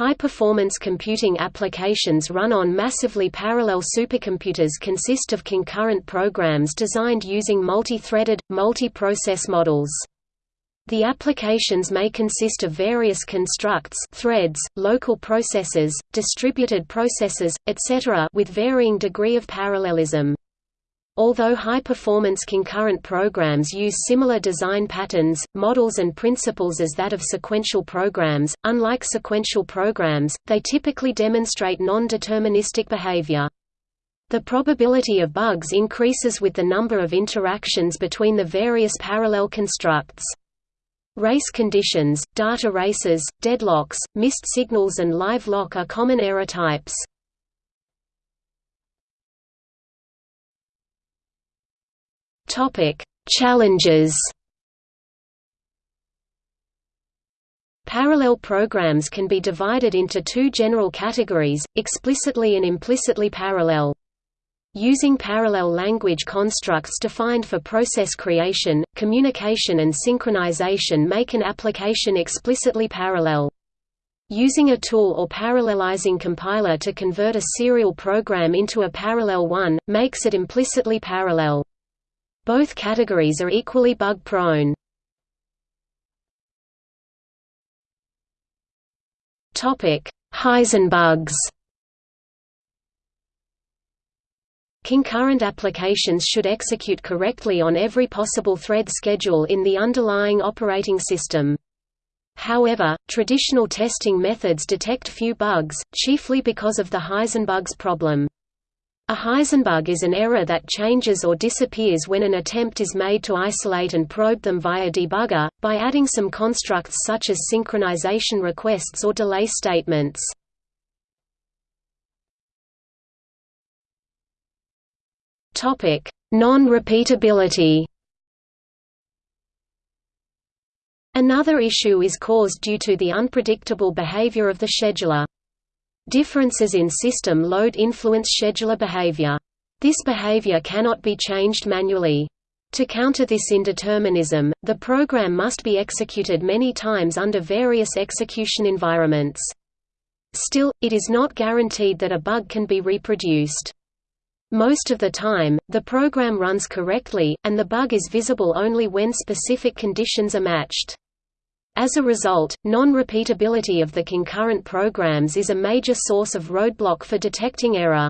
High-performance computing applications run on massively parallel supercomputers consist of concurrent programs designed using multi-threaded, multi-process models. The applications may consist of various constructs threads, local processors, distributed processors, etc. with varying degree of parallelism. Although high-performance concurrent programs use similar design patterns, models and principles as that of sequential programs, unlike sequential programs, they typically demonstrate non-deterministic behavior. The probability of bugs increases with the number of interactions between the various parallel constructs. Race conditions, data races, deadlocks, missed signals and live lock are common error types. Topic: Challenges. Parallel programs can be divided into two general categories, explicitly and implicitly parallel. Using parallel language constructs defined for process creation, communication and synchronization make an application explicitly parallel. Using a tool or parallelizing compiler to convert a serial program into a parallel one, makes it implicitly parallel. Both categories are equally bug-prone. Heisenbugs Concurrent applications should execute correctly on every possible thread schedule in the underlying operating system. However, traditional testing methods detect few bugs, chiefly because of the Heisenbugs problem. A Heisenbug is an error that changes or disappears when an attempt is made to isolate and probe them via debugger, by adding some constructs such as synchronization requests or delay statements. Non-repeatability Another issue is caused due to the unpredictable behavior of the scheduler. Differences in system load influence scheduler behavior. This behavior cannot be changed manually. To counter this indeterminism, the program must be executed many times under various execution environments. Still, it is not guaranteed that a bug can be reproduced. Most of the time, the program runs correctly, and the bug is visible only when specific conditions are matched. As a result, non-repeatability of the concurrent programs is a major source of roadblock for detecting error.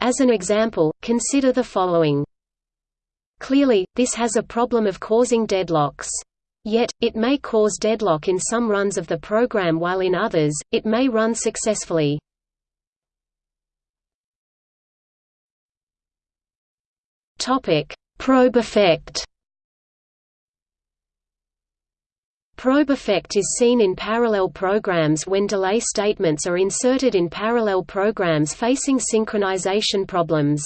As an example, consider the following. Clearly, this has a problem of causing deadlocks. Yet, it may cause deadlock in some runs of the program while in others, it may run successfully. Probe effect Probe effect is seen in parallel programs when delay statements are inserted in parallel programs facing synchronization problems.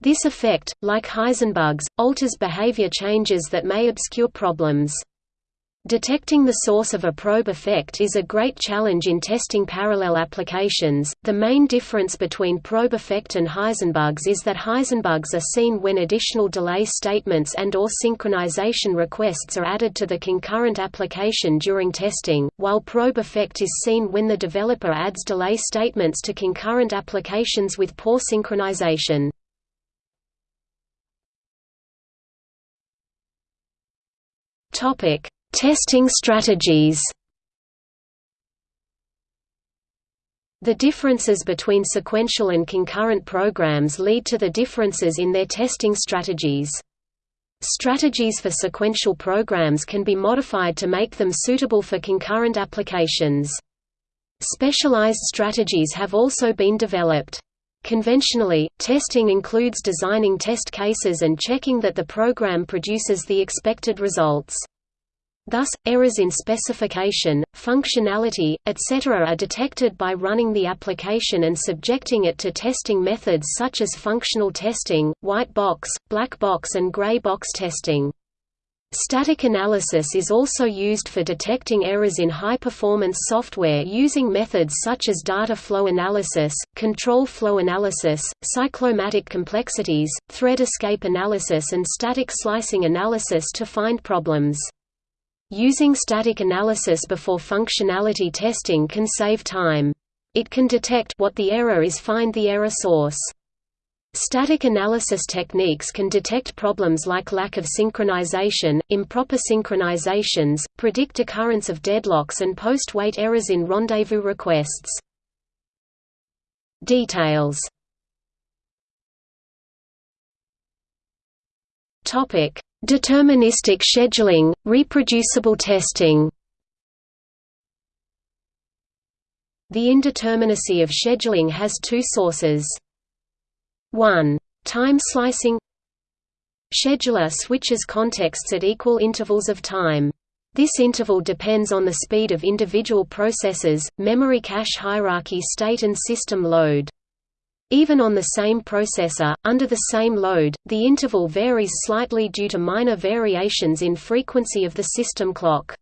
This effect, like Heisenbugs, alters behavior changes that may obscure problems. Detecting the source of a probe effect is a great challenge in testing parallel applications. The main difference between probe effect and Heisenbugs is that Heisenbugs are seen when additional delay statements and or synchronization requests are added to the concurrent application during testing, while probe effect is seen when the developer adds delay statements to concurrent applications with poor synchronization. Topic: Testing strategies The differences between sequential and concurrent programs lead to the differences in their testing strategies. Strategies for sequential programs can be modified to make them suitable for concurrent applications. Specialized strategies have also been developed. Conventionally, testing includes designing test cases and checking that the program produces the expected results. Thus, errors in specification, functionality, etc. are detected by running the application and subjecting it to testing methods such as functional testing, white box, black box and gray box testing. Static analysis is also used for detecting errors in high-performance software using methods such as data flow analysis, control flow analysis, cyclomatic complexities, thread escape analysis and static slicing analysis to find problems. Using static analysis before functionality testing can save time. It can detect what the error is find the error source. Static analysis techniques can detect problems like lack of synchronization, improper synchronizations, predict occurrence of deadlocks and post-wait errors in rendezvous requests. Details Deterministic scheduling, reproducible testing. The indeterminacy of scheduling has two sources. 1. Time slicing Scheduler switches contexts at equal intervals of time. This interval depends on the speed of individual processes, memory cache hierarchy state and system load. Even on the same processor, under the same load, the interval varies slightly due to minor variations in frequency of the system clock.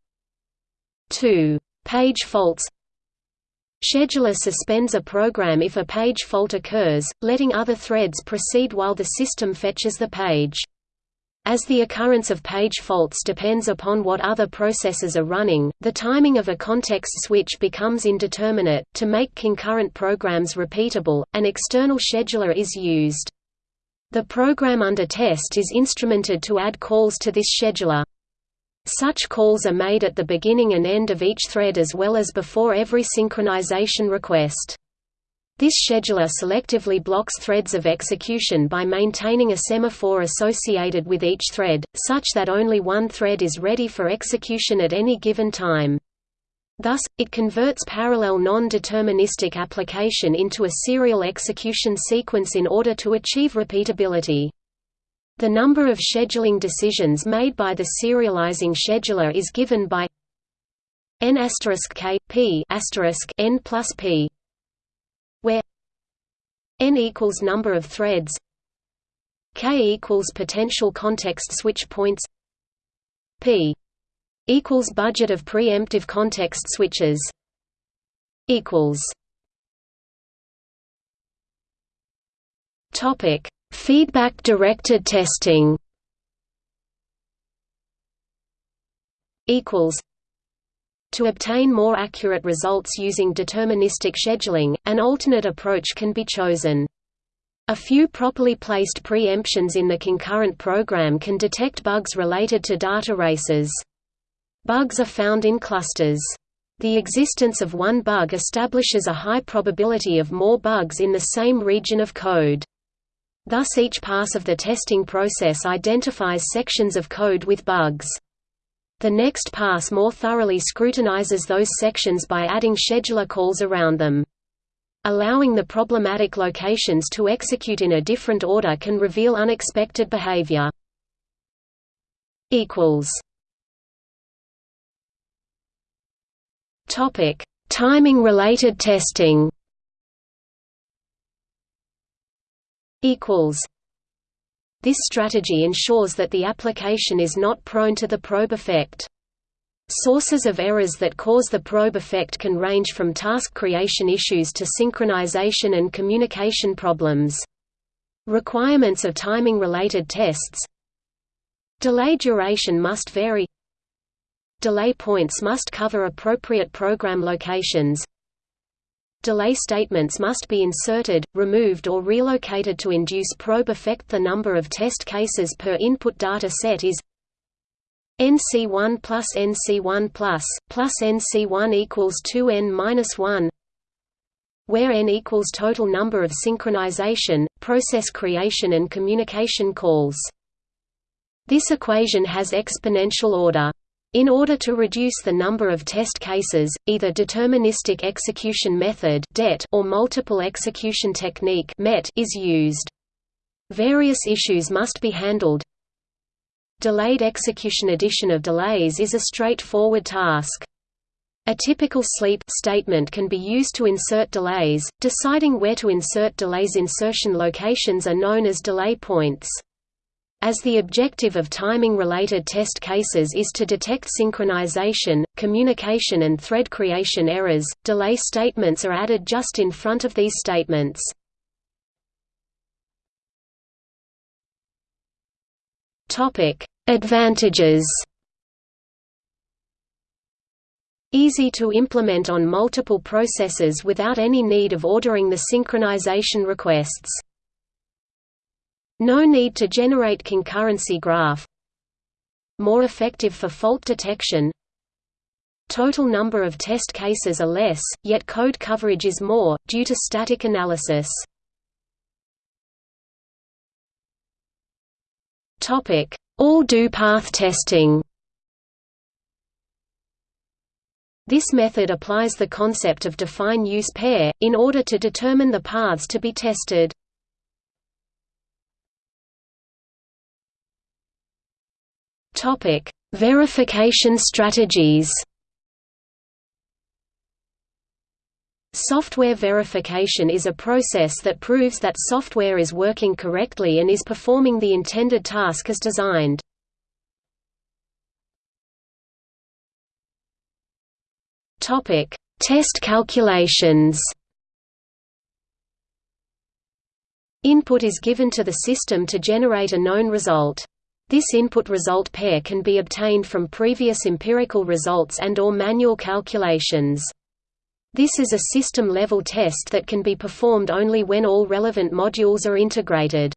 2. Page faults Scheduler suspends a program if a page fault occurs, letting other threads proceed while the system fetches the page. As the occurrence of page faults depends upon what other processes are running, the timing of a context switch becomes indeterminate. To make concurrent programs repeatable, an external scheduler is used. The program under test is instrumented to add calls to this scheduler. Such calls are made at the beginning and end of each thread as well as before every synchronization request. This scheduler selectively blocks threads of execution by maintaining a semaphore associated with each thread, such that only one thread is ready for execution at any given time. Thus, it converts parallel non-deterministic application into a serial execution sequence in order to achieve repeatability. The number of scheduling decisions made by the serializing scheduler is given by n k p n plus p n equals number of threads k equals potential context switch points p equals budget of preemptive context switches equals topic feedback directed testing equals to obtain more accurate results using deterministic scheduling, an alternate approach can be chosen. A few properly placed preemptions in the concurrent program can detect bugs related to data races. Bugs are found in clusters. The existence of one bug establishes a high probability of more bugs in the same region of code. Thus each pass of the testing process identifies sections of code with bugs. The next pass more thoroughly scrutinizes those sections by adding scheduler calls around them. Allowing the problematic locations to execute in a different order can reveal unexpected behavior. Topic: Timing-related testing. Equals this strategy ensures that the application is not prone to the probe effect. Sources of errors that cause the probe effect can range from task creation issues to synchronization and communication problems. Requirements of timing-related tests Delay duration must vary Delay points must cover appropriate program locations delay statements must be inserted, removed or relocated to induce probe effect. The number of test cases per input data set is NC1 plus NC1 plus, plus NC1 equals 2N minus 1 where N equals total number of synchronization, process creation and communication calls. This equation has exponential order. In order to reduce the number of test cases, either deterministic execution method or multiple execution technique is used. Various issues must be handled. Delayed execution addition of delays is a straightforward task. A typical sleep statement can be used to insert delays. Deciding where to insert delays insertion locations are known as delay points. As the objective of timing-related test cases is to detect synchronization, communication and thread creation errors, delay statements are added just in front of these statements. Advantages Easy to implement on multiple processes without any need of ordering the synchronization requests. No need to generate concurrency graph. More effective for fault detection. Total number of test cases are less, yet code coverage is more, due to static analysis. All-DU path testing This method applies the concept of define use pair, in order to determine the paths to be tested. Verification strategies Software verification is a process that proves that software is working correctly and is performing the intended task as designed. Topic: Test calculations. Input is given to the system to generate a known result. This input-result pair can be obtained from previous empirical results and or manual calculations. This is a system-level test that can be performed only when all relevant modules are integrated.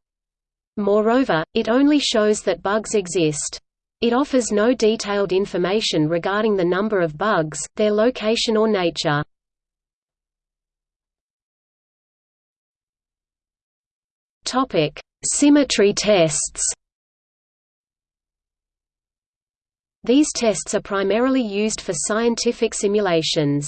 Moreover, it only shows that bugs exist. It offers no detailed information regarding the number of bugs, their location or nature. Symmetry tests. These tests are primarily used for scientific simulations.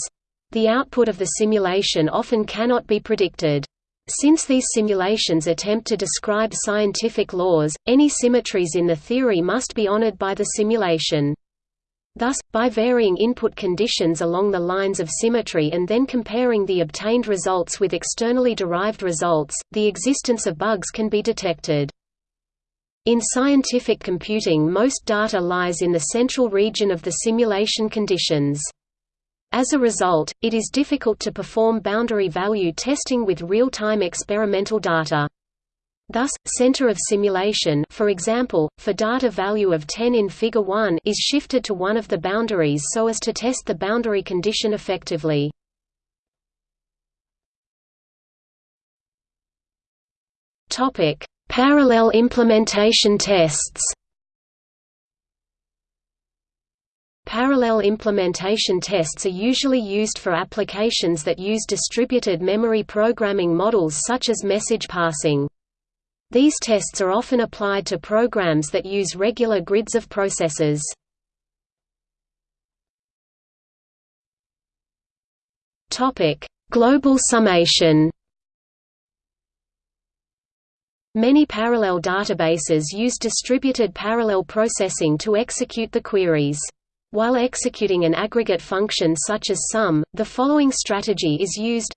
The output of the simulation often cannot be predicted. Since these simulations attempt to describe scientific laws, any symmetries in the theory must be honored by the simulation. Thus, by varying input conditions along the lines of symmetry and then comparing the obtained results with externally derived results, the existence of bugs can be detected. In scientific computing most data lies in the central region of the simulation conditions. As a result, it is difficult to perform boundary value testing with real-time experimental data. Thus, center of simulation for example, for data value of 10 in Figure 1 is shifted to one of the boundaries so as to test the boundary condition effectively. Parallel implementation tests Parallel implementation tests are usually used for applications that use distributed memory programming models such as message passing. These tests are often applied to programs that use regular grids of processors. Global summation Many parallel databases use distributed parallel processing to execute the queries. While executing an aggregate function such as sum, the following strategy is used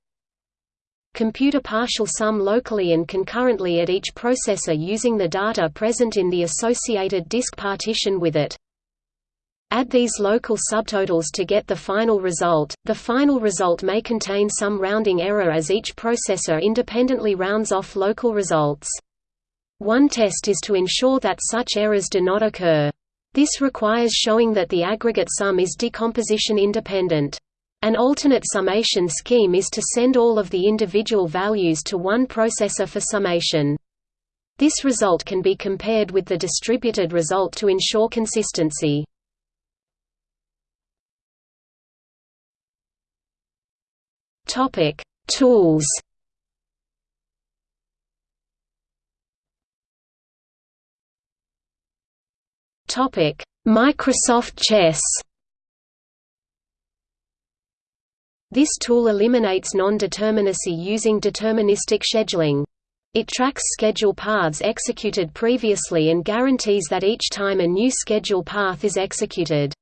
Compute a partial sum locally and concurrently at each processor using the data present in the associated disk partition with it. Add these local subtotals to get the final result. The final result may contain some rounding error as each processor independently rounds off local results. One test is to ensure that such errors do not occur. This requires showing that the aggregate sum is decomposition independent. An alternate summation scheme is to send all of the individual values to one processor for summation. This result can be compared with the distributed result to ensure consistency. Tools Topic: Microsoft Chess. This tool eliminates non-determinacy using deterministic scheduling. It tracks schedule paths executed previously and guarantees that each time a new schedule path is executed,